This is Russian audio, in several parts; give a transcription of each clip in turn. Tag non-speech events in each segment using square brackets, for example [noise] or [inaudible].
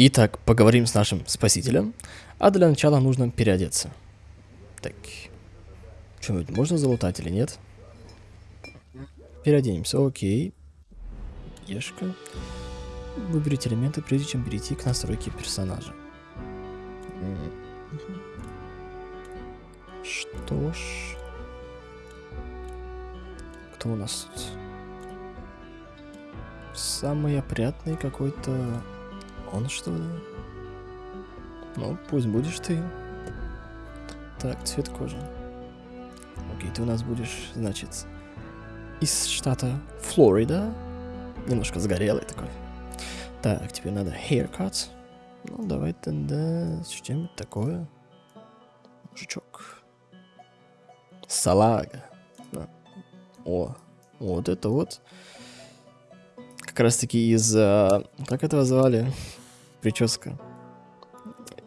Итак, поговорим с нашим спасителем. А для начала нужно переодеться. Так. Что-нибудь можно залутать или нет? Переоденемся, окей. Ешка. Выберите элементы, прежде чем перейти к настройке персонажа. Что ж... Кто у нас тут? Самый опрятный какой-то... Он что ли? Ну, пусть будешь ты. Так, цвет кожи. Окей, ты у нас будешь, значит, из штата Флорида. Немножко загорелый такой. Так, тебе надо haircut. Ну, давай тогда что-нибудь такое. Мужичок. Салага. Да. О, вот это вот. Как раз таки из... А, как этого звали? Прическа.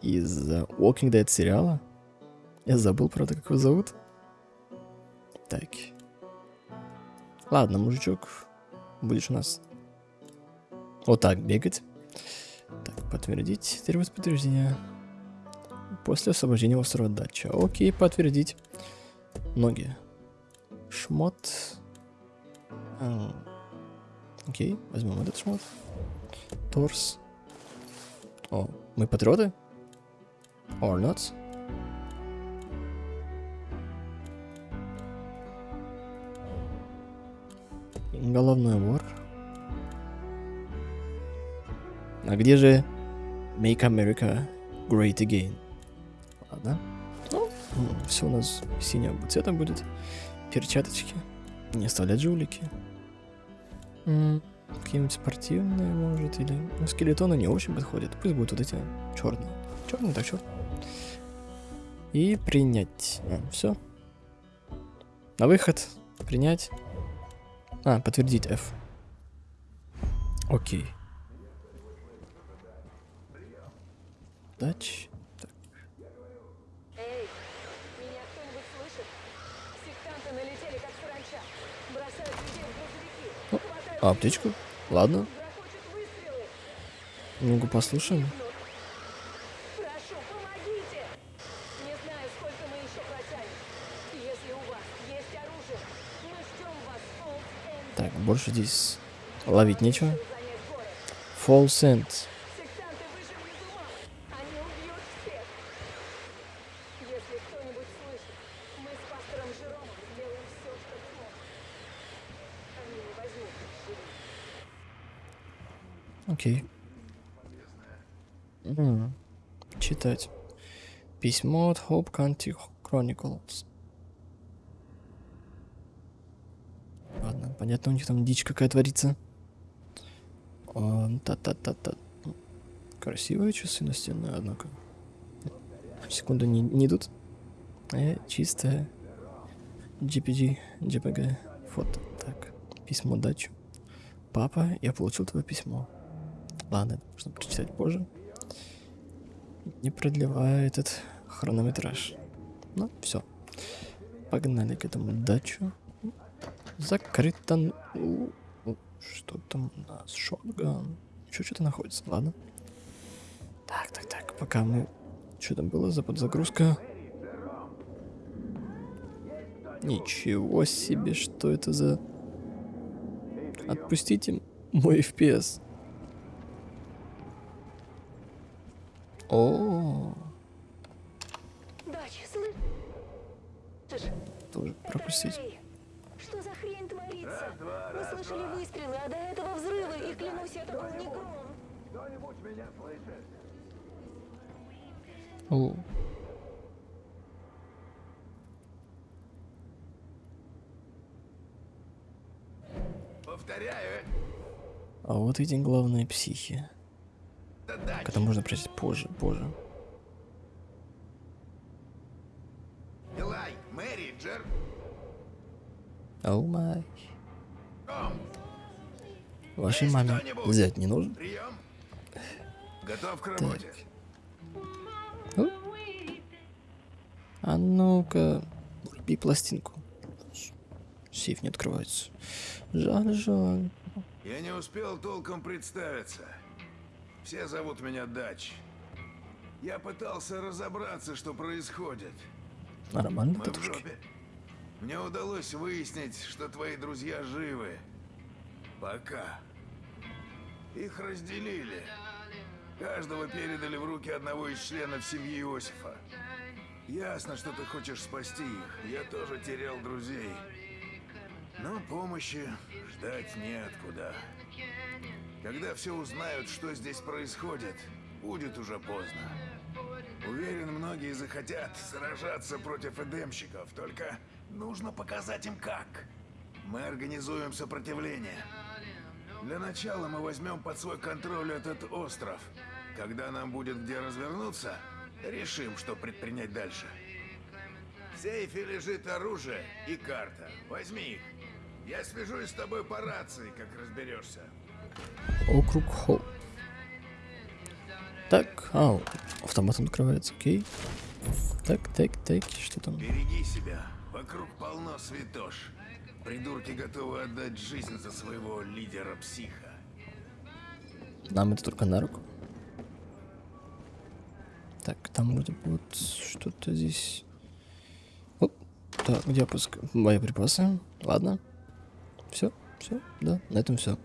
Из а, Walking Dead сериала. Я забыл, правда, как его зовут. Так. Ладно, мужичок. Будешь у нас вот так бегать. Так, подтвердить. Требует подтверждения. После освобождения острова дача. Окей, подтвердить. Ноги. Шмот. А, окей, возьмем этот шмот. Торс. О, мы патриоты? Or not? Головной убор. А где же Make America Great Again? Ладно. Ну, все у нас синего цвета будет. Перчаточки. Не оставлять жулики. Какие-нибудь спортивные, может, или... Ну, скелетоны не очень подходят. Пусть будут вот эти черные. Черный, так черный. И принять. А, все. На выход. Принять. А, подтвердить F. Окей. Дач. Эй, меня кто-нибудь слышит? Сектанты налетели, как саранча. О, аптечку? Ладно. Ну-ка послушаем. Так, больше здесь ловить нечего. Fall Send. Окей. Mm. Читать. Письмо от Hope County Chronicles. Ладно, понятно, у них там дичь какая творится. Та-та-та-та. Красивые часы настенные, однако. Секунду, не, не идут. Э, чистая. GPG, JPG, фото. Так, письмо дачу. Папа, я получил твое письмо. Ладно, это можно прочитать позже. Не продлевая этот хронометраж. Ну, все. Погнали к этому дачу. Закрыто. Что там у нас? Шотган. Еще что-то находится. Ладно. Так, так, так. Пока мы... Что там было за подзагрузка? Ничего себе, что это за... Отпустите мой FPS. О. Тоже пропустить. Что за хрень творится? Мы слышали выстрелы, а до этого взрывы, и клянусь, это был не гром. Кто-нибудь меня слышит? О. Повторяю. А вот эти главные психи. Это можно прочесть позже, позже. Илай, Мэри, Джер. Оу май. Вашей маме взять не нужен? Прием. Готов к работе. Так. А ну-ка, вруби пластинку. Сейф не открывается. Жаль, жаль. Я не успел толком представиться. Все зовут меня Дач. Я пытался разобраться, что происходит. Нормально, Мы в жопе. Мне удалось выяснить, что твои друзья живы. Пока. Их разделили. Каждого передали в руки одного из членов семьи Иосифа. Ясно, что ты хочешь спасти их. Я тоже терял друзей. Но помощи ждать неоткуда. Когда все узнают, что здесь происходит, будет уже поздно. Уверен, многие захотят сражаться против эдемщиков, только нужно показать им как. Мы организуем сопротивление. Для начала мы возьмем под свой контроль этот остров. Когда нам будет где развернуться, решим, что предпринять дальше. В сейфе лежит оружие и карта. Возьми их. Я свяжусь с тобой по рации, как разберешься. Округ Холл. Так, ау, автоматом открывается, окей. Так, так, так, что там? Береги себя. Вокруг полно святош. Придурки готовы отдать жизнь за своего лидера-психа. Нам это только на руку. Так, там вроде вот что-то здесь. Оп, так, где опуск? Боеприпасы. Ладно. Все, все, да, на этом все.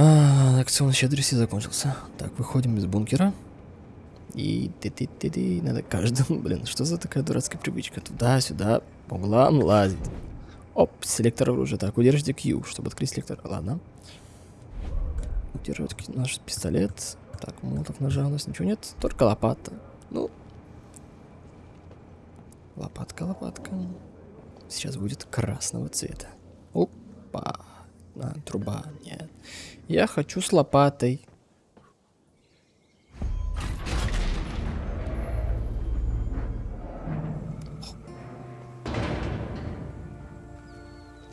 А, акцион щедрости закончился. Так, выходим из бункера. И ты ты ты ты надо каждому, [laughs] блин, что за такая дурацкая привычка? Туда-сюда, по углам лазить. Оп, селектор оружия. Так, удержите Q, чтобы открыть селектор. Ладно. Удерживать наш пистолет. Так, молотов нажалось. Ничего нет, только лопата. Ну. Лопатка, лопатка. Сейчас будет красного цвета. Опа. А, труба, нет. Я хочу с лопатой.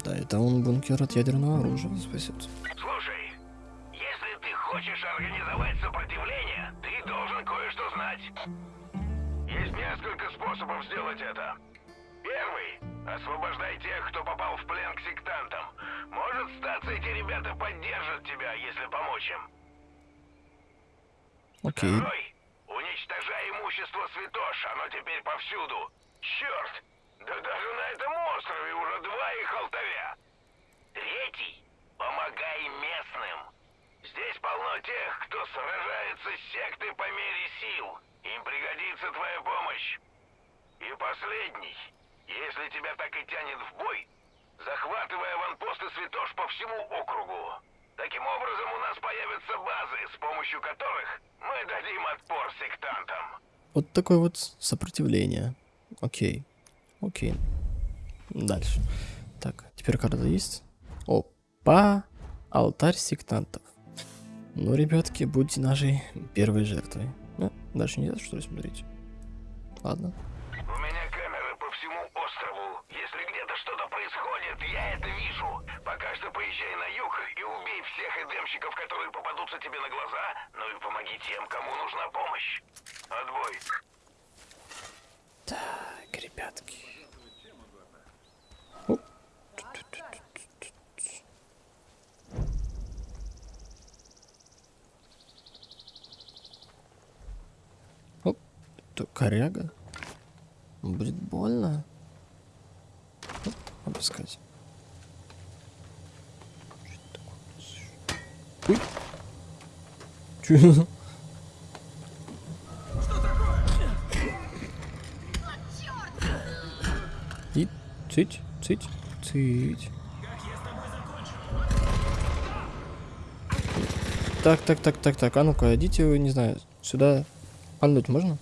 Да, это он бункер от ядерного оружия спасет. Слушай, если ты хочешь организовать сопротивление, ты должен кое-что знать. Есть несколько способов сделать это. Первый – освобождай тех, кто Окей. Второй – уничтожай имущество святош, оно теперь повсюду. Черт! Да даже на этом острове уже два их алтаря. Третий – помогай местным. Здесь полно тех, кто сражается с сектой по мере сил. Им пригодится твоя помощь. И последний. Если тебя так и тянет в бой, захватывай аванпосты святош по всему округу. Таким образом, у нас появятся базы, с помощью которых мы дадим отпор сектантам. Вот такое вот сопротивление. Окей. Окей. Дальше. Так, теперь карта есть. Опа! Алтарь сектантов. Ну, ребятки, будьте нашей первой жертвой. Ну, дальше нельзя, что ли, смотреть? Ладно. У меня камеры по всему острову. Если где-то что-то происходит, я это вижу. Пока что поезжай на юг и убей эдемщиков, которые попадутся тебе на глаза, ну и помоги тем, кому нужна помощь. Отбой. Так, ребятки. Оп. Это коряга. Будет больно. Оп, опускать. Ой. Чё? И цыть, цыть, цыть. Так, так, так, так, так, а ну-ка, идите не знаю, сюда пальнуть можно?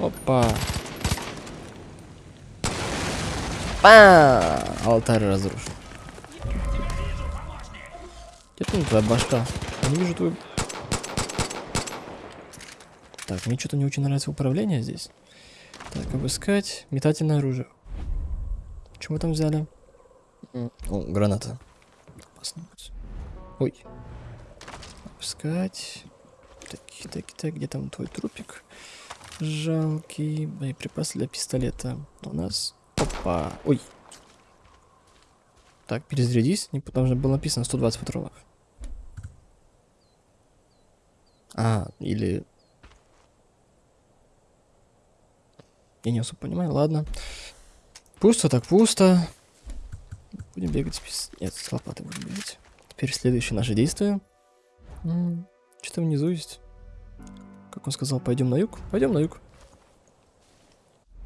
Опа. Па! Алтарь разрушен. Где там твоя башка? Я не вижу твою... Так, мне что-то не очень нравится управление здесь. Так, обыскать. Метательное оружие. Что мы там взяли? О, граната. Ой. Обыскать. Так, так, так, где там твой трупик? Жалкий. Боеприпас для пистолета. У нас... Опа. Ой. Так, перезарядись. Не, что было написано 120 патронов. А, или... Я не особо понимаю, ладно. Пусто так пусто. Будем бегать без... Нет, с лопатой будем бегать. Теперь следующее наше действие. Что-то внизу есть. Как он сказал, пойдем на юг? Пойдем на юг.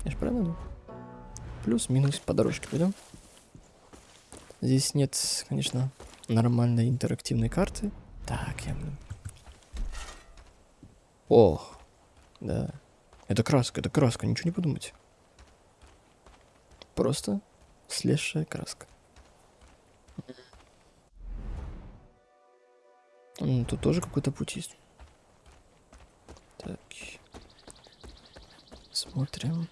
Я же правильно? Плюс-минус по дорожке пойдем. Здесь нет, конечно, нормальной интерактивной карты. Так, я... Ох, да. Это краска, это краска, ничего не подумайте. Просто слезшая краска. М, Тут тоже какой-то путь есть. Так. Смотрим.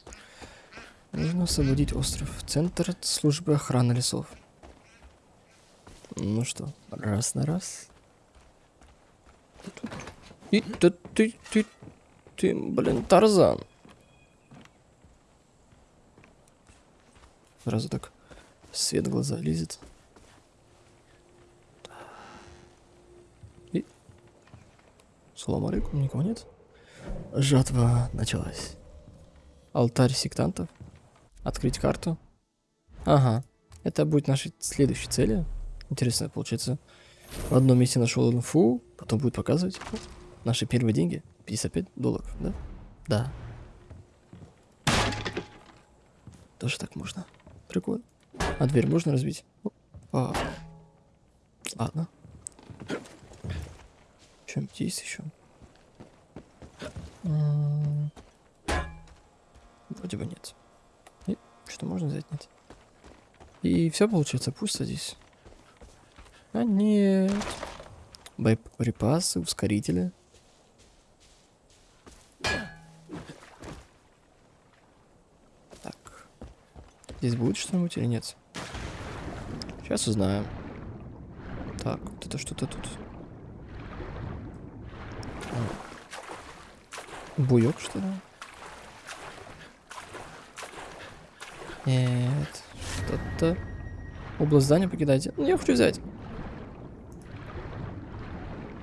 Нужно освободить остров. Центр службы охраны лесов. Ну что, раз на раз. И ты, ты, ты, ты, блин, Тарзан. Сразу так свет в глаза лезет. И... Салам никого нет? Жатва началась. Алтарь сектантов. Открыть карту. Ага. Это будет нашей следующей цели. Интересно, получается, в одном месте нашел инфу, потом будет показывать наши первые деньги. 55 долларов, да? Да. Тоже так можно. Прикольно. А дверь можно разбить? А. Ладно. Что-нибудь есть еще? М, Вроде бы нет. И что можно взять? Нет. И все получается пусто здесь. А нет. Боеприпасы, ускорители. Так. Здесь будет что-нибудь или нет? Сейчас узнаем. Так, вот это что-то тут. Буёк, что ли? Нет. Что-то... Область здания покидайте. Ну, я хочу взять.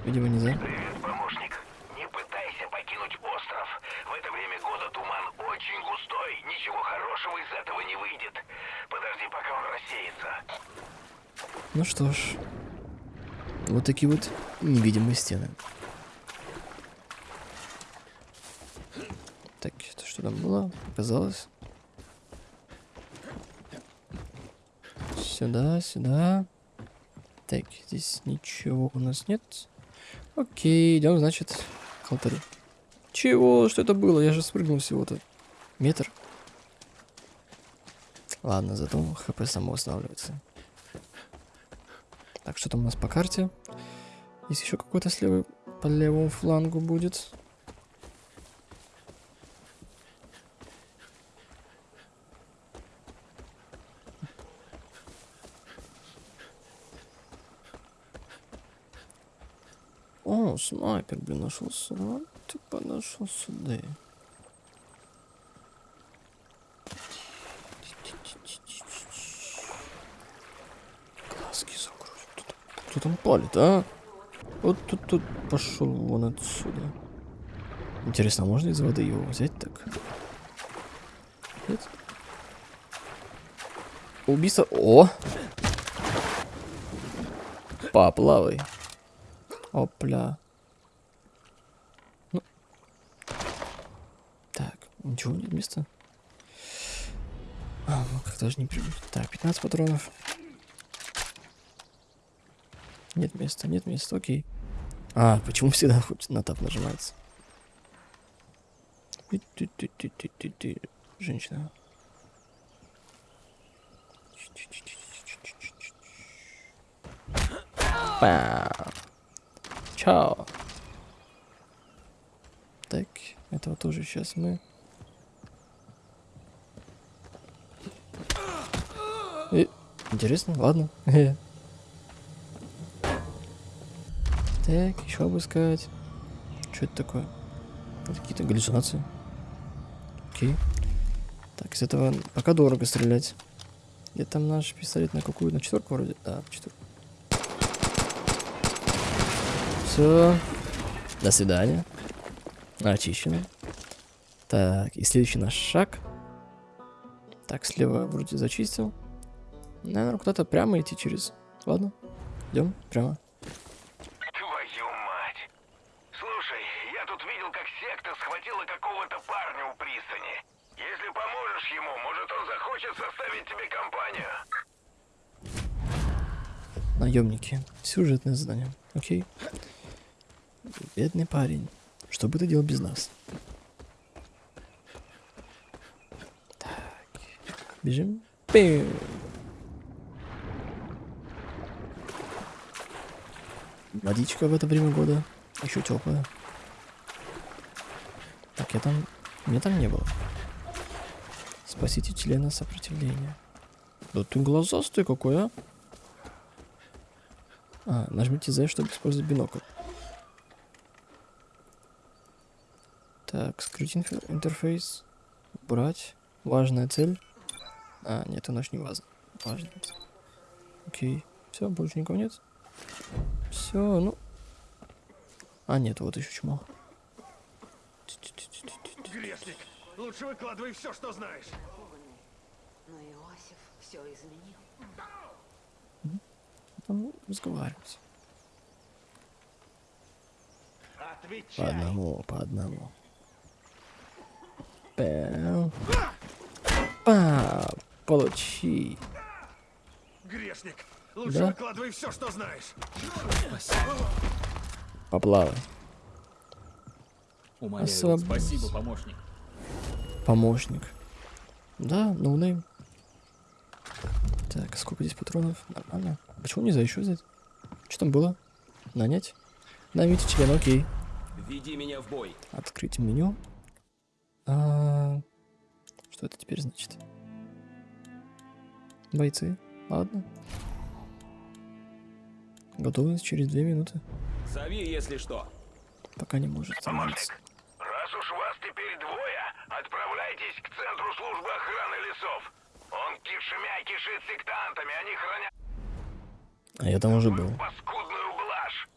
Видимо, нельзя. Привет, помощник. Не пытайся покинуть остров. В это время года туман очень густой. Ничего хорошего из этого не выйдет. Подожди, пока он рассеется. Ну что ж. Вот такие вот невидимые стены. Так, это что там было? Показалось. Сюда, сюда. Так, здесь ничего у нас нет. Окей, идем, значит, к алтарю. Чего? Что это было? Я же спрыгнул всего-то. Метр. Ладно, зато хп само восстанавливается. Так, что там у нас по карте? Есть еще какой-то слева по левому флангу будет. О, снайпер, блин, нашел сюда. Ты подошел сюда. Глазки закроют. Кто кто там палит, а? Вот тут, тут пошел вон отсюда. Интересно, а можно из воды его взять так? Нет? Убийство. О! Поплавай. Опля. Ну. Ничего нет места. А, ну как даже не прибыть. Так, 15 патронов. Нет места, нет места, окей. А, почему всегда хоть [laughs] на тап нажимается? Женщина. Чао. Так, этого тоже сейчас мы. Интересно, ладно. [laughs] Так, еще обыскать. Что это такое? Какие-то галлюцинации. Окей. Так, из этого пока дорого стрелять. Где там наш пистолет? На какую? На четверку вроде? Да, четверку. Все. До свидания. Очищено. Так, и следующий наш шаг. Так, слева вроде зачистил. Наверное, куда-то прямо идти через. Ладно, идем прямо. Твою мать! Слушай, я тут видел, как секта схватила какого-то парня у пристани. Если поможешь ему, может он захочет составить тебе компанию. Наемники. Сюжетное задание. Окей. Бедный парень. Что бы ты делал без нас? Так. Бежим. Пиу. Водичка в это время года. Еще теплая. Так, я там... Меня там не было. Спасите члена сопротивления. Да ты глазастый какой, а? А, нажмите Z, чтобы использовать бинокль. Так, скрыть интерфейс. Убрать. Важная цель. А, нет, она ж не важна. Важная цель. Окей. Все, больше никого нет. Все, ну. А, нет, вот еще чмо. Грешник, лучше выкладывай все, что знаешь. Но Иосиф все изменил. Там разговаривать. По одному, по одному. Пэм. Па, получи. Грешник, лучше Да? выкладывай все, что знаешь. Поплавай. Умоляю, Освоб- спасибо, помощник. Помощник. Да, noname. Так, сколько здесь патронов? Нормально. Почему нельзя еще взять? Что там было? Нанять? Наймите члена, окей. Веди меня в бой. Открыть меню. А, Что это теперь значит? Бойцы. Ладно. Готовность через две минуты. Зови, если что. Пока не может Помощник, становиться. раз уж вас теперь двое, отправляйтесь к центру службы охраны лесов. Он кишмя кишит сектантами, они хранят А я там уже был. паскудную блажь.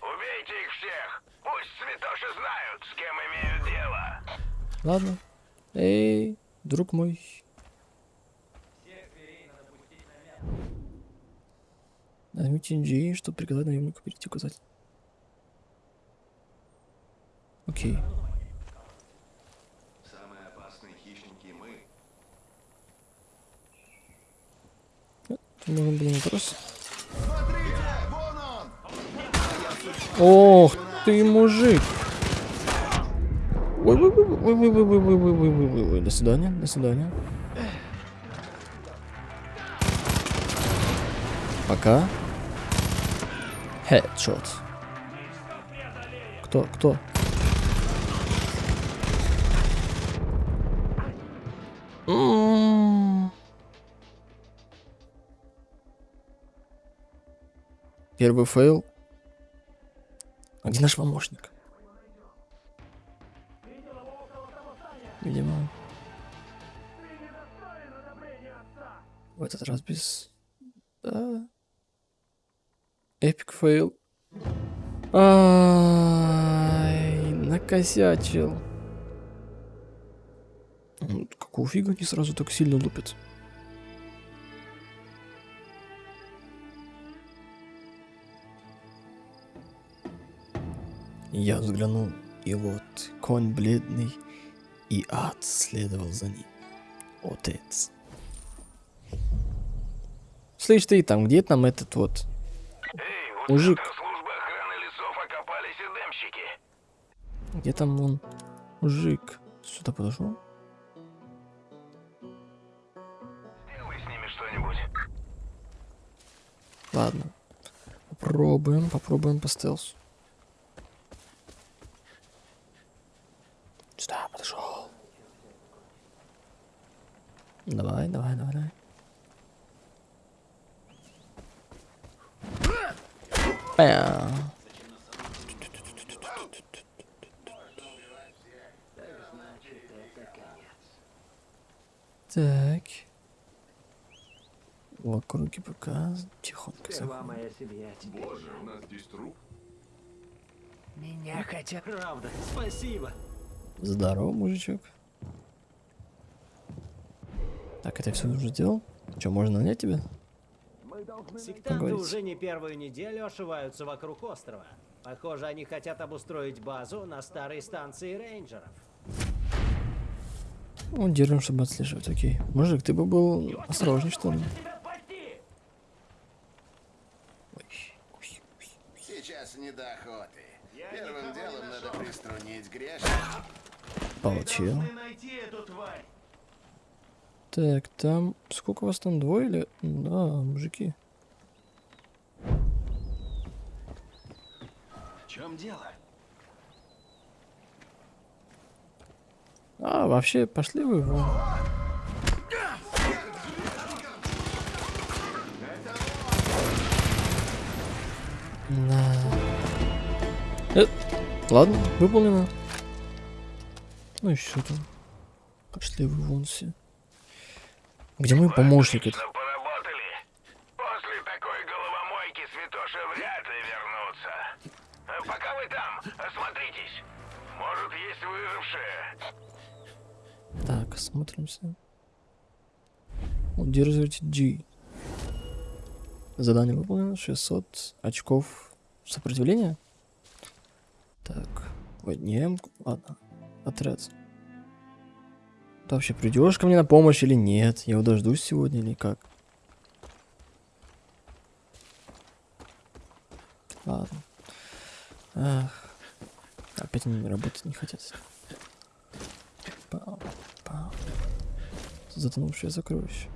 Убейте их всех. Пусть святоши знают, с кем имеют дело. Ладно. Эй, друг мой. Нажмите G, чтобы приказать наемнику перейти указатель. Окей. Самые опасные хищники мы. Тут можно было вопрос. Ох ты, мужик! Ой, ой, ой, ой, ой, ой, ой, ой, ой, ой, ой, ой, до свидания, до свидания. Пока. Headshot. Кто, кто? Первый fail. А где наш помощник? Видимо. В этот раз без... Да. Epic fail. Ай, накосячил. М, Какого фига они сразу так сильно лупят? Я взглянул, и вот конь бледный, и ад следовал за ним. Отец. Слышь ты там, где там этот вот Мужик. Где там он? Мужик. Сюда подошел? Сделай с ними что-нибудь. Ладно. Попробуем, попробуем по стелсу. Сюда подошел. Давай, давай, давай, давай. Пя. Так. В округе ПК. Тихонько заходим. Боже, у нас здесь труп. Меня Нехотя. Правда, спасибо. Здорово, мужичок. Так, это все уже сделал? Че, можно нанять тебя? Сектанты уже не первую неделю ошиваются вокруг острова. Похоже, они хотят обустроить базу на старой станции рейнджеров. Он держим, чтобы отслеживать, окей. Мужик, ты бы был осторожней, что ли? Сейчас не до охоты. Первым делом надо приструнить грешников. Получил. Так, там... Сколько вас там, двое или... Да, мужики. Чем дело? А, вообще, пошли вы вон. Да. Э, ладно, выполнено. Ну и что там? Пошли вы вон все. Где мой помощник? этот? Отлично поработали. После такой головомойки святоши вряд ли вернутся. А Пока вы там, осмотритесь. Может, есть выжившие. Так, осмотримся. Удерживайте G. Задание выполнено. 600 очков сопротивления. Так. Ой, не М. Ладно. Отряд. Ты вообще придешь ко мне на помощь или нет? Я его дождусь сегодня или как? Ладно. Ах. Опять они работать не хотят. Затонувшее сокровище.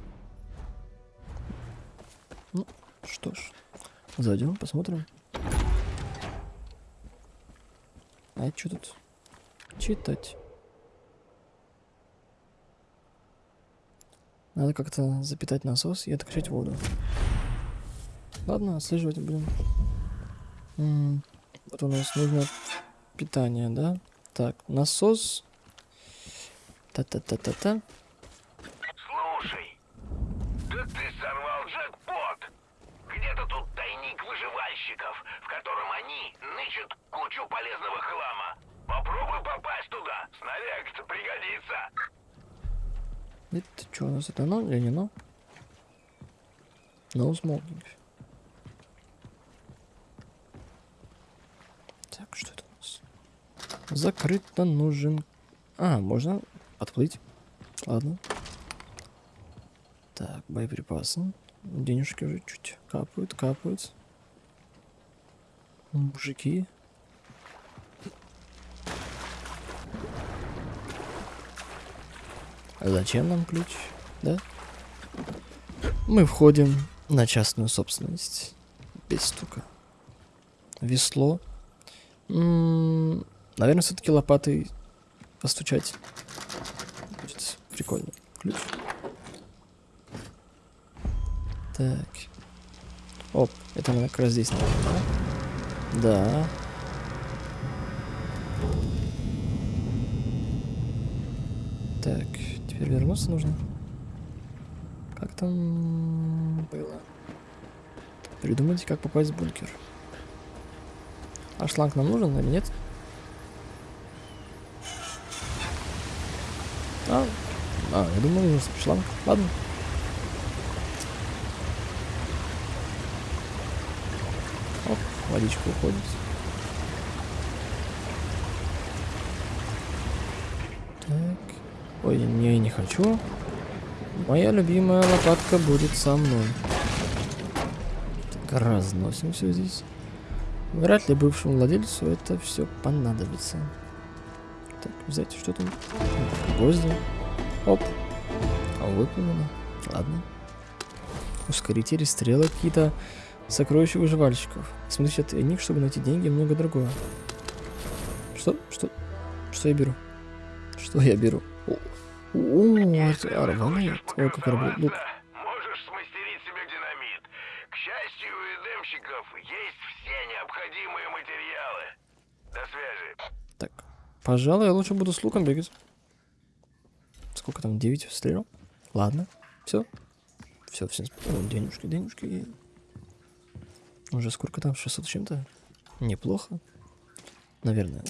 Ну, что ж. Зайдем, посмотрим. А что тут? Читать. Надо как-то запитать насос и откачать воду. Ладно, отслеживать будем. М, Вот у нас нужно питание, да? Так, насос. Та-та-та-та-та. Слушай, да ты сорвал джекпот. Где-то тут тайник выживальщиков, в котором они нычут кучу полезного хлама. Попробуй попасть туда. Снаряг-то пригодится. Это что у нас? Это оно или не оно? No smoking. Так, что это у нас? Закрыто нужен... А, можно отплыть. Ладно. Так, боеприпасы. Денежки уже чуть капают, капают. Мужики. Зачем нам ключ? Да? Мы входим на частную собственность. Без стука. Весло. М, наверное, все-таки лопатой постучать. Будет прикольно. Ключ. Так. Оп, это мы как раз здесь, наверное, да? Да. Так, теперь вернуться нужно. Как там было? Придумайте, как попасть в бункер. А шланг нам нужен или нет? А, а я думал, нужен шланг. Ладно. Оп, водичка уходит. Так. Ой, не, не хочу. Моя любимая лопатка будет со мной. Так, разносим все здесь. Вряд ли бывшему владельцу это все понадобится. Так, взять что там? Гвозди. Оп. А, выполнено. Ладно. Ускорители, стрелы какие-то. Сокровища выживальщиков. Смотрите от них, чтобы найти деньги много другого. Что? Что? Что я беру? Что я беру? О, о, это. Ой, как. Лук. Можешь смастерить себе динамит. К счастью, у эдемщиков есть все необходимые материалы. До связи. Так, пожалуй, я лучше буду с луком бегать. Сколько там, 9 стрел? Ладно, все. Все, все, денежки, денежки. Уже сколько там, 600 с чем-то? Неплохо. Наверное.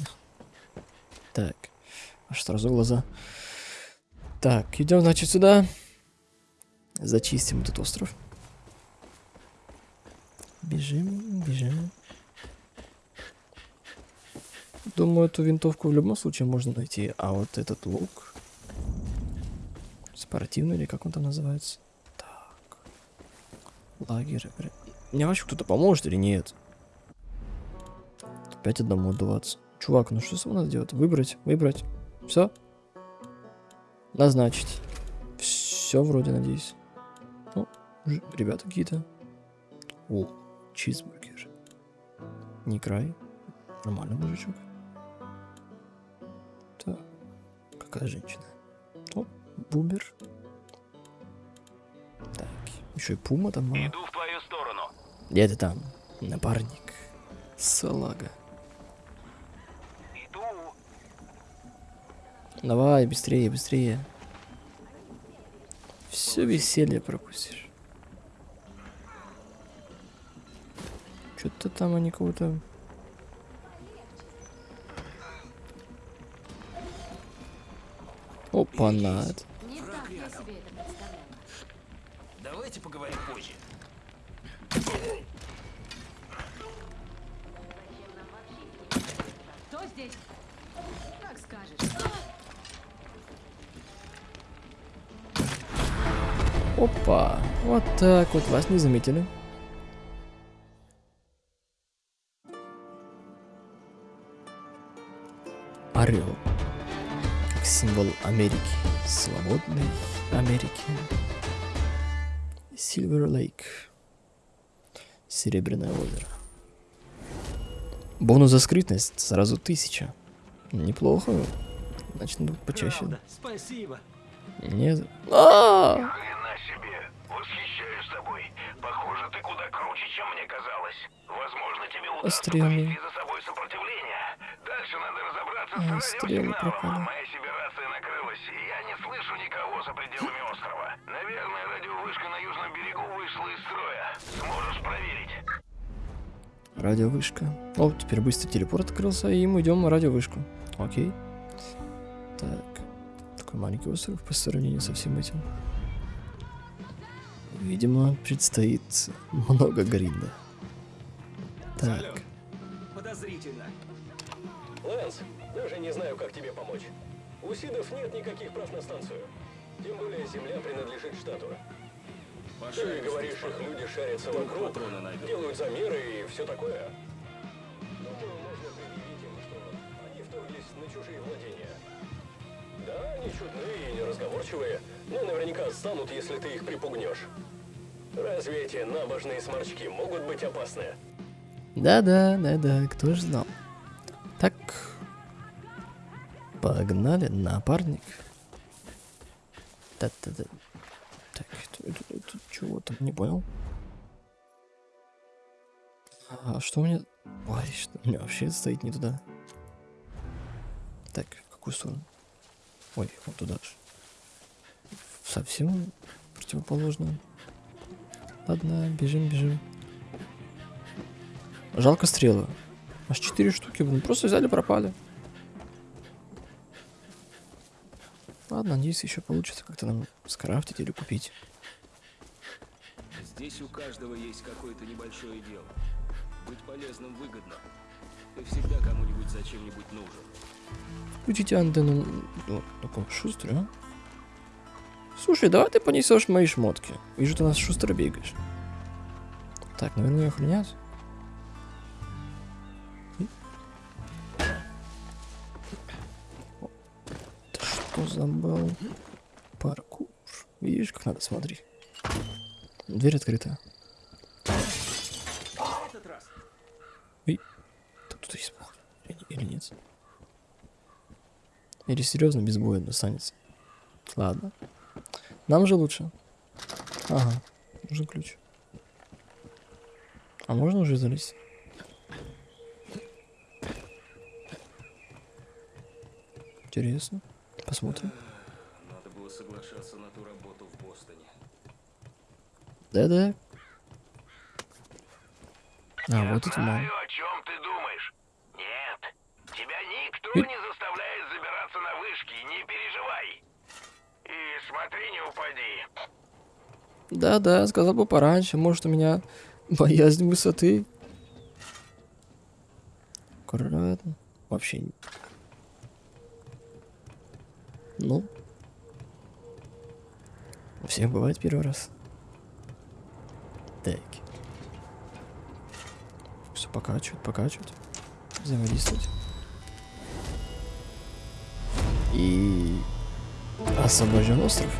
Так. Аж сразу глаза. Так, идем, значит, сюда. Зачистим этот остров. Бежим, бежим. Думаю, эту винтовку в любом случае можно найти. А вот этот лук... Спортивный или как он там называется? Так. Лагерь. Мне вообще кто-то поможет или нет? Опять одному отдуваться. Чувак, ну что с надо делать? Выбрать, выбрать. Все? Назначить. Все вроде, надеюсь. Ну, ребята какие-то. О, чизбургер. Не край. Нормальный мужичок. Так, какая женщина? О, бубер. Так, еще и пума там мало. Иду в твою сторону. Где ты там? Напарник. Салага. Иду. Давай, быстрее, быстрее. Все веселье пропустишь. Что-то там они кого-то... Опа, над. Не так я себе это представляла. Давайте поговорим позже. Кто здесь? Как скажешь. Опа, вот так вот, вас не заметили. Орел. Как символ Америки. Свободной Америки. Сильвер Лейк. Серебряное озеро. Бонус за скрытность сразу тысяча. Неплохо. Значит, надо почаще. Правда, спасибо. Нет. А! Хрена себе. Восхищаюсь тобой. Похоже, ты куда круче, чем мне казалось. Возможно, тебе удастся стрелы. повести за собой сопротивление. Дальше надо разобраться с радиосигналом. Моя сибирация накрылась, и я не слышу никого за пределами острова. Наверное, радиовышка на южном берегу вышла из строя. Сможешь проверить? Радиовышка. О, теперь быстро телепорт открылся, и мы идем на радиовышку. Окей. Так. Такой маленький остров по сравнению со всем этим. Видимо, предстоит много гринда. Так. Подозрительно. Лэнс, даже не знаю, как тебе помочь. У Сидов нет никаких прав на станцию. Тем более земля принадлежит штату. Ты говоришь, их люди шарятся вокруг, делают замеры и все такое. Но наверняка станут, если ты их припугнешь. Разве эти набожные сморчки могут быть опасны? Да-да, да-да, кто ж знал. Так. Погнали, напарник. Та-та-та. Так, это, это- это чего там, не понял. А что у меня... Ой, что у меня вообще стоит не туда. Так, в какую сторону? Ой, вот туда же. Совсем противоположно. Ладно, бежим, бежим. Жалко стрелы. Аж четыре штуки, блин, просто взяли, пропали. Ладно, надеюсь, еще получится как-то нам скрафтить или купить. Здесь у каждого есть какое-то небольшое дело. Быть полезным выгодно. Ты всегда кому-нибудь за чем-нибудь нужен. Включите антенну. Ну, такой шустрый, а? Слушай, давай ты понесешь мои шмотки. Вижу, ты у нас шустро бегаешь. Так, наверное, охранять. Ты что забыл? Паркур. Видишь, как надо, смотри. Дверь открыта. Ой, тут кто-то есть, походу. Или, или нет? Или серьезно без боя достанется? Ладно. Нам же лучше. Ага, нужен ключ. А можно уже залезть? Интересно. Посмотрим. Надо было соглашаться на ту работу в Бостоне. Да-да. А, вот это мало. О чем ты думаешь. Нет, Тебя никто И- не заставляет забираться на вышки, не переживай. И смотри, не упади. Да-да, сказал бы пораньше. Может, у меня боязнь высоты. Аккуратно. Вообще. не- Ну. У всех бывает первый раз. Так. Все покачивать, покачивать. Взаимодействовать. И освобожден остров.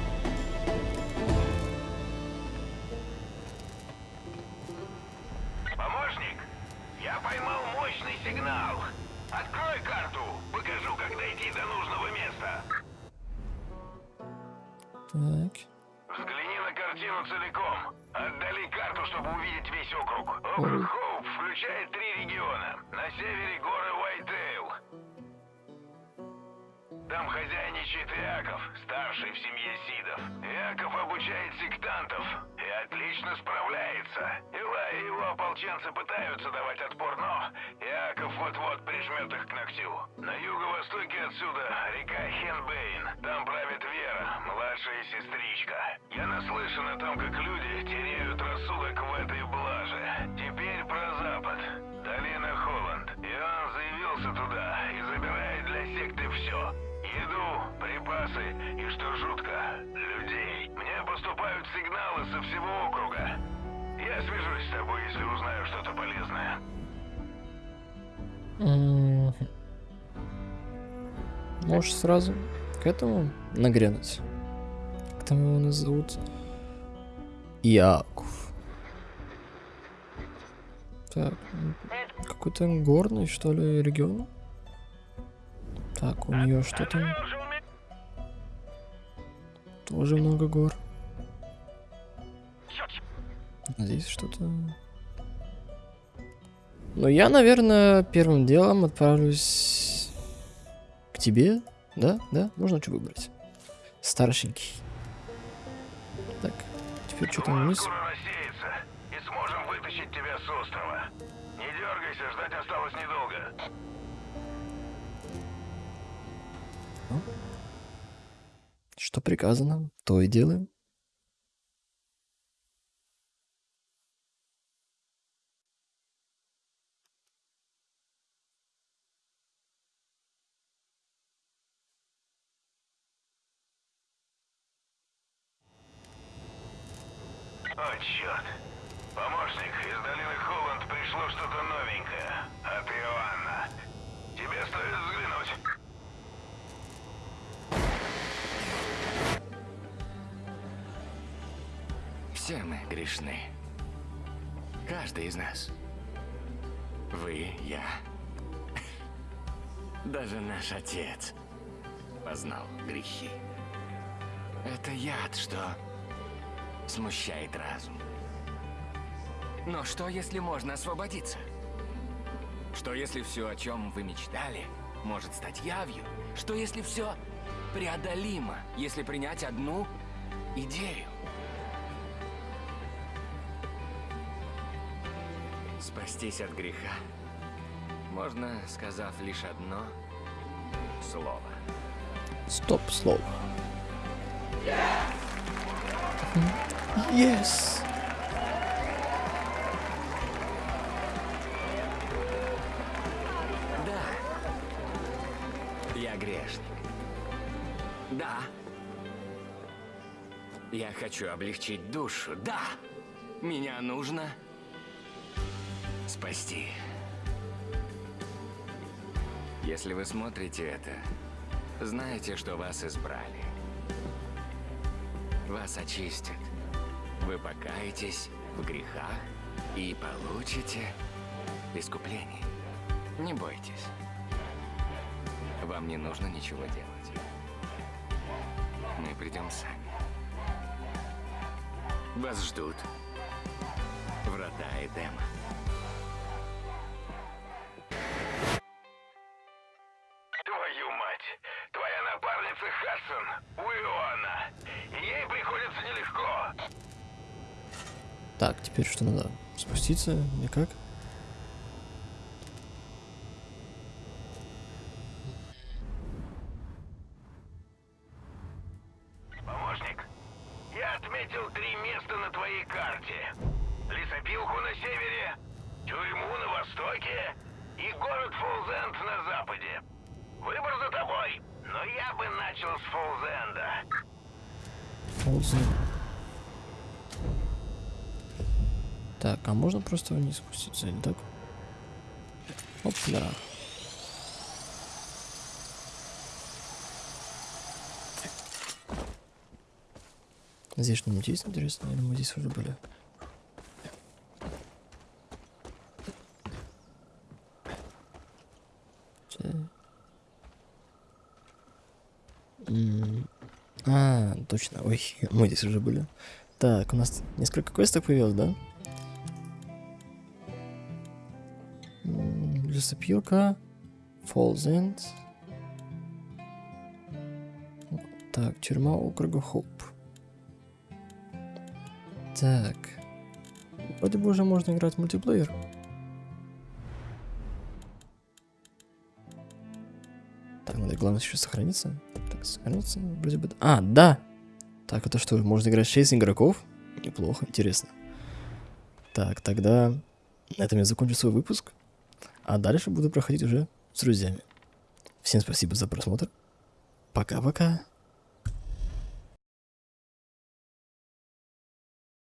Чтобы увидеть весь округ. Округ Хоуп включает три региона. На севере горы Уайтейл. Там хозяйничает Иаков, старший в семье Сидов. Иаков обучает сектантов и отлично справляется. Ила и его ополченцы пытаются давать отпор, но Иаков вот-вот прижмет их к ногтю. На юго-востоке отсюда река Хенбейн. Там правит Вера, младшая сестричка. Я наслышан о том, как люди теряют Я свяжусь с тобой, если узнаю что-то полезное. Можешь сразу к этому нагрянуть. Как там его назовут? Яков. Так, какой-то горный, что ли, регион? Так, у нее что там? Тоже много гор. Здесь что-то... Ну, я, наверное, первым делом отправлюсь к тебе. Да, да, можно что выбрать. Старшенький. Так, теперь что там вниз? скоро рассеется, и сможем вытащить тебя с острова. Не дергайся, ждать осталось недолго. Что приказано, то и делаем. Вы, я. Даже наш отец познал грехи. Это яд, что смущает разум. Но что, если можно освободиться? Что, если все, о чем вы мечтали, может стать явью? Что, если все преодолимо, если принять одну идею? Спастись от греха можно, сказав лишь одно слово. Стоп, слово. Yes! Да. Я грешник. Да. Я хочу облегчить душу. Да. Меня нужно спасти. Если вы смотрите это, знаете, что вас избрали. Вас очистят. Вы покаетесь в грехах и получите искупление. Не бойтесь. Вам не нужно ничего делать. Мы придем сами. Вас ждут врата Эдема. Теперь что надо? Спуститься? Никак? Просто вниз спуститься, или так? Оп, да. Здесь что-нибудь есть интересное? Или мы здесь уже были? А, точно. Ой, мы здесь уже были. Так, у нас несколько квестов появилось, да? Лесопилка. End. Так, тюрьма округа Хоуп. Так. Вроде бы уже можно играть в мультиплеер. Так, надо главное еще сохраниться. Так, сохраниться. Вроде бы... А, да! Так, это что, можно играть 6 игроков? Неплохо, интересно. Так, тогда на этом я закончу свой выпуск. А дальше буду проходить уже с друзьями. Всем спасибо за просмотр. Пока-пока.